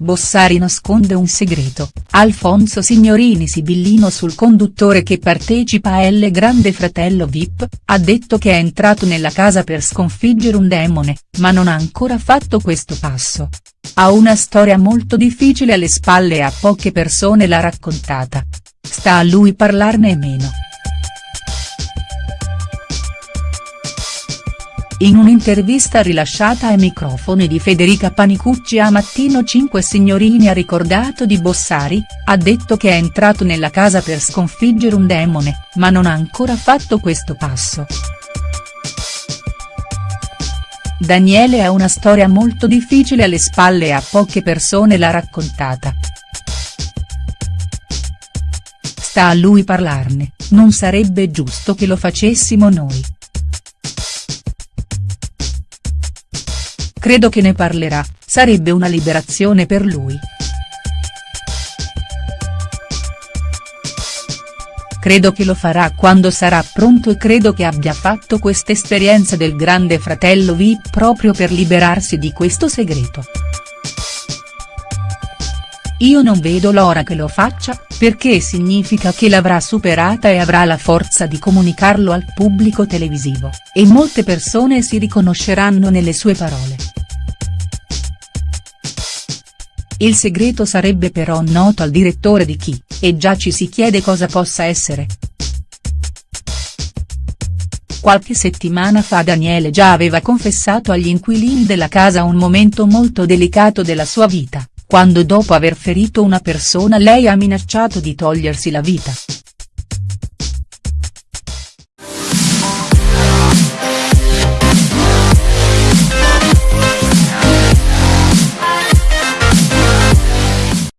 Bossari nasconde un segreto, Alfonso Signorini sibillino sul conduttore che partecipa a L Grande Fratello Vip, ha detto che è entrato nella casa per sconfiggere un demone, ma non ha ancora fatto questo passo. Ha una storia molto difficile alle spalle e a poche persone l'ha raccontata. Sta a lui parlarne meno. In un'intervista rilasciata ai microfoni di Federica Panicucci a Mattino 5 Signorini ha ricordato di Bossari, ha detto che è entrato nella casa per sconfiggere un demone, ma non ha ancora fatto questo passo. Daniele ha una storia molto difficile alle spalle e a poche persone l'ha raccontata. Sta a lui parlarne, non sarebbe giusto che lo facessimo noi. Credo che ne parlerà, sarebbe una liberazione per lui. Credo che lo farà quando sarà pronto e credo che abbia fatto quest'esperienza del grande fratello VIP proprio per liberarsi di questo segreto. Io non vedo l'ora che lo faccia, perché significa che l'avrà superata e avrà la forza di comunicarlo al pubblico televisivo, e molte persone si riconosceranno nelle sue parole. Il segreto sarebbe però noto al direttore di chi, e già ci si chiede cosa possa essere. Qualche settimana fa Daniele già aveva confessato agli inquilini della casa un momento molto delicato della sua vita, quando dopo aver ferito una persona lei ha minacciato di togliersi la vita.